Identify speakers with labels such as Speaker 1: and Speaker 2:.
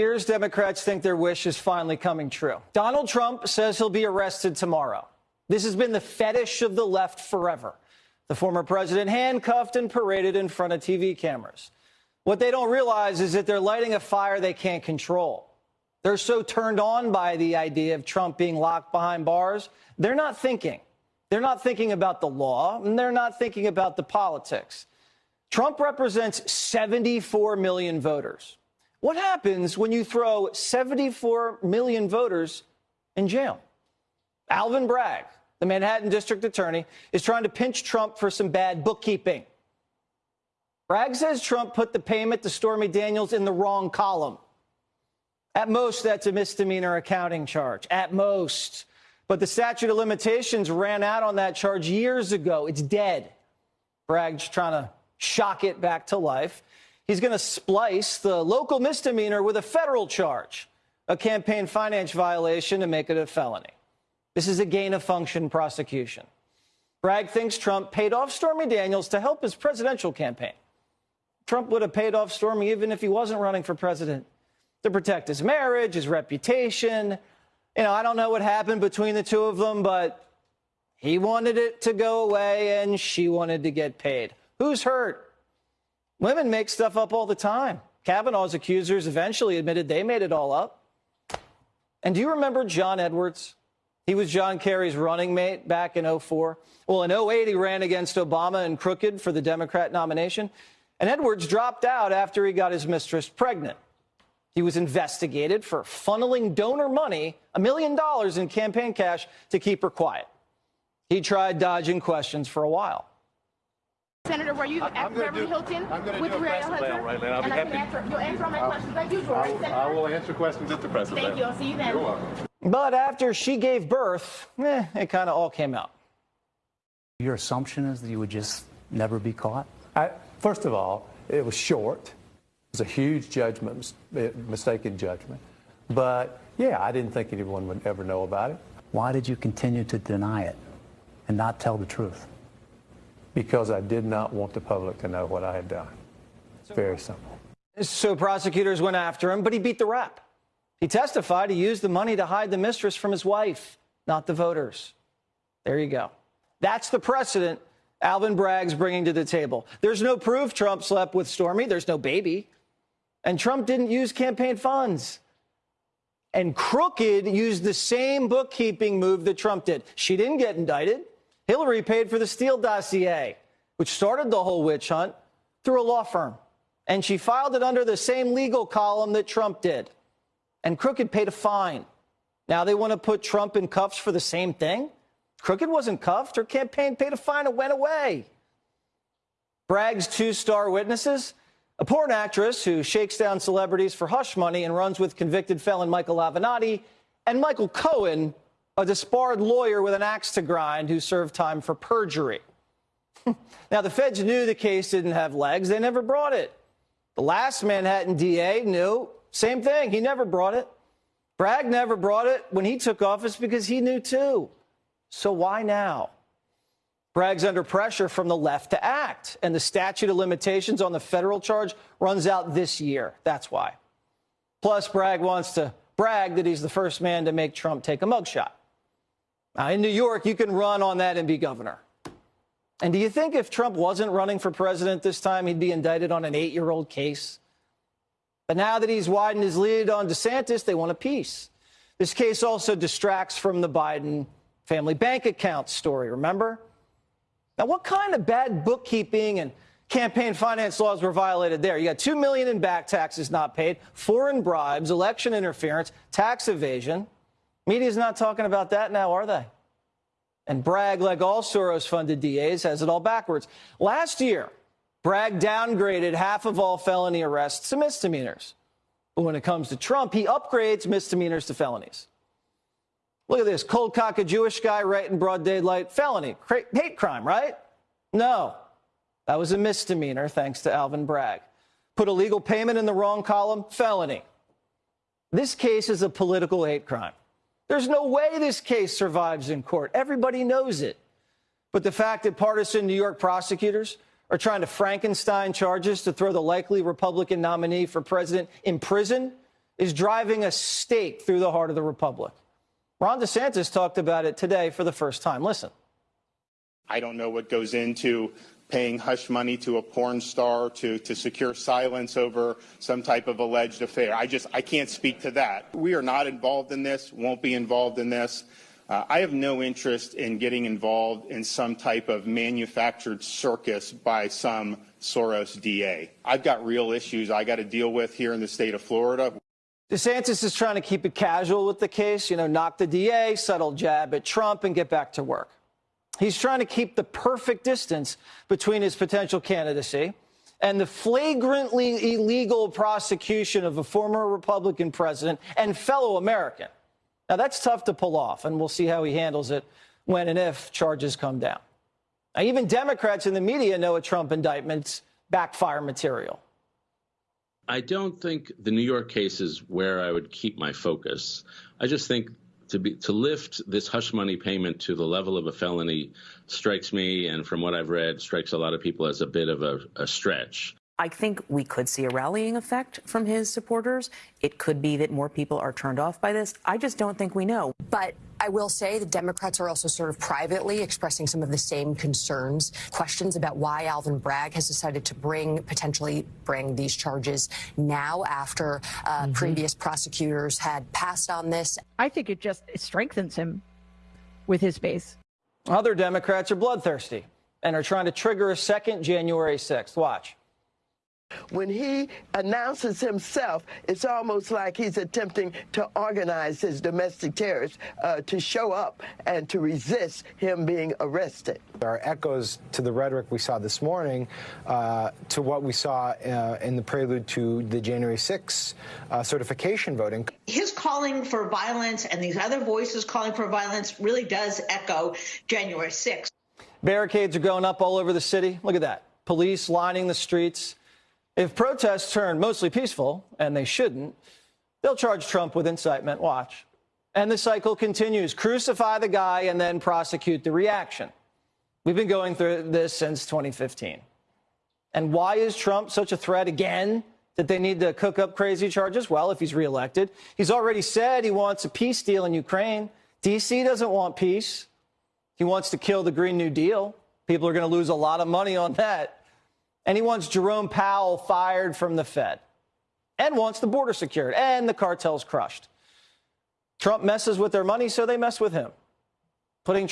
Speaker 1: Here's Democrats think their wish is finally coming true. Donald Trump says he'll be arrested tomorrow. This has been the fetish of the left forever. The former president handcuffed and paraded in front of TV cameras. What they don't realize is that they're lighting a fire they can't control. They're so turned on by the idea of Trump being locked behind bars, they're not thinking. They're not thinking about the law, and they're not thinking about the politics. Trump represents 74 million voters. What happens when you throw 74 million voters in jail? Alvin Bragg, the Manhattan district attorney, is trying to pinch Trump for some bad bookkeeping. Bragg says Trump put the payment to Stormy Daniels in the wrong column. At most, that's a misdemeanor accounting charge. At most. But the statute of limitations ran out on that charge years ago. It's dead. Bragg's trying to shock it back to life. He's going to splice the local misdemeanor with a federal charge, a campaign finance violation, to make it a felony. This is a gain of function prosecution. Bragg thinks Trump paid off Stormy Daniels to help his presidential campaign. Trump would have paid off Stormy even if he wasn't running for president to protect his marriage, his reputation. You know, I don't know what happened between the two of them, but he wanted it to go away and she wanted to get paid. Who's hurt? Women make stuff up all the time. Kavanaugh's accusers eventually admitted they made it all up. And do you remember John Edwards? He was John Kerry's running mate back in 04. Well, in 08, he ran against Obama and Crooked for the Democrat nomination. And Edwards dropped out after he got his mistress pregnant. He was investigated for funneling donor money, a million dollars in campaign cash, to keep her quiet. He tried dodging questions for a while.
Speaker 2: Senator, were you at Beverly
Speaker 3: do,
Speaker 2: Hilton
Speaker 3: I'm
Speaker 2: with
Speaker 3: do a
Speaker 2: Uriah
Speaker 3: press
Speaker 2: Hutton?
Speaker 3: mail right. I'll be
Speaker 2: and I can
Speaker 3: happy.
Speaker 2: answer, you'll answer all my questions like usual,
Speaker 3: I
Speaker 2: right,
Speaker 3: will,
Speaker 2: Senator?
Speaker 3: I will answer questions at the press
Speaker 2: Thank
Speaker 3: event.
Speaker 2: you. I'll see you then.
Speaker 3: You're welcome.
Speaker 1: But after she gave birth, eh, it kind of all came out.
Speaker 4: Your assumption is that you would just never be caught?
Speaker 5: I, first of all, it was short. It was a huge judgment, mistaken judgment. But yeah, I didn't think anyone would ever know about it
Speaker 4: Why did you continue to deny it and not tell the truth?
Speaker 5: Because I did not want the public to know what I had done. It's very simple.
Speaker 1: So prosecutors went after him, but he beat the rap. He testified he used the money to hide the mistress from his wife, not the voters. There you go. That's the precedent Alvin Bragg's bringing to the table. There's no proof Trump slept with Stormy. There's no baby. And Trump didn't use campaign funds. And Crooked used the same bookkeeping move that Trump did. She didn't get indicted. Hillary paid for the Steele dossier, which started the whole witch hunt, through a law firm. And she filed it under the same legal column that Trump did. And Crooked paid a fine. Now they want to put Trump in cuffs for the same thing? Crooked wasn't cuffed. Her campaign paid a fine and went away. Bragg's two star witnesses a porn actress who shakes down celebrities for hush money and runs with convicted felon Michael Avenatti, and Michael Cohen, a disbarred lawyer with an axe to grind who served time for perjury. now, the feds knew the case didn't have legs. They never brought it. The last Manhattan DA knew. Same thing. He never brought it. Bragg never brought it when he took office because he knew too. So why now? Bragg's under pressure from the left to act, and the statute of limitations on the federal charge runs out this year. That's why. Plus, Bragg wants to brag that he's the first man to make Trump take a mugshot. Now, in New York, you can run on that and be governor. And do you think if Trump wasn't running for president this time, he'd be indicted on an eight year old case? But now that he's widened his lead on DeSantis, they want a piece. This case also distracts from the Biden family bank account story, remember? Now, what kind of bad bookkeeping and campaign finance laws were violated there? You got 2 million in back taxes not paid, foreign bribes, election interference, tax evasion. Media's not talking about that now, are they? And Bragg, like all Soros funded DAs, has it all backwards. Last year, Bragg downgraded half of all felony arrests to misdemeanors. But when it comes to Trump, he upgrades misdemeanors to felonies. Look at this cold cock a Jewish guy right in broad daylight, felony, hate crime, right? No, that was a misdemeanor thanks to Alvin Bragg. Put a legal payment in the wrong column, felony. This case is a political hate crime. There's no way this case survives in court. Everybody knows it. But the fact that partisan New York prosecutors are trying to Frankenstein charges to throw the likely Republican nominee for president in prison is driving a stake through the heart of the republic. Ron DeSantis talked about it today for the first time. Listen.
Speaker 3: I don't know what goes into paying hush money to a porn star to, to secure silence over some type of alleged affair. I just, I can't speak to that. We are not involved in this, won't be involved in this. Uh, I have no interest in getting involved in some type of manufactured circus by some Soros DA. I've got real issues I got to deal with here in the state of Florida.
Speaker 1: DeSantis is trying to keep it casual with the case, you know, knock the DA, subtle jab at Trump, and get back to work. He's trying to keep the perfect distance between his potential candidacy and the flagrantly illegal prosecution of a former Republican president and fellow American. Now, that's tough to pull off, and we'll see how he handles it when and if charges come down. Now, even Democrats in the media know a Trump indictment's backfire material.
Speaker 6: I don't think the New York case is where I would keep my focus. I just think to be to lift this hush money payment to the level of a felony strikes me, and from what I've read, strikes a lot of people as a bit of a, a stretch.
Speaker 7: I think we could see a rallying effect from his supporters. It could be that more people are turned off by this. I just don't think we know.
Speaker 8: But I will say the Democrats are also sort of privately expressing some of the same concerns, questions about why Alvin Bragg has decided to bring, potentially bring these charges now after uh, mm-hmm. previous prosecutors had passed on this.
Speaker 9: I think it just it strengthens him with his base.
Speaker 1: Other Democrats are bloodthirsty and are trying to trigger a second January 6th. Watch.
Speaker 10: When he announces himself, it's almost like he's attempting to organize his domestic terrorists uh, to show up and to resist him being arrested.
Speaker 11: There are echoes to the rhetoric we saw this morning uh, to what we saw uh, in the prelude to the January 6th uh, certification voting.
Speaker 12: His calling for violence and these other voices calling for violence really does echo January 6th.
Speaker 1: Barricades are going up all over the city. Look at that. Police lining the streets. If protests turn mostly peaceful, and they shouldn't, they'll charge Trump with incitement. Watch. And the cycle continues. Crucify the guy and then prosecute the reaction. We've been going through this since 2015. And why is Trump such a threat again that they need to cook up crazy charges? Well, if he's reelected, he's already said he wants a peace deal in Ukraine. D.C. doesn't want peace. He wants to kill the Green New Deal. People are going to lose a lot of money on that and he wants Jerome Powell fired from the Fed. And wants the border secured. And the cartels crushed. Trump messes with their money, so they mess with him, putting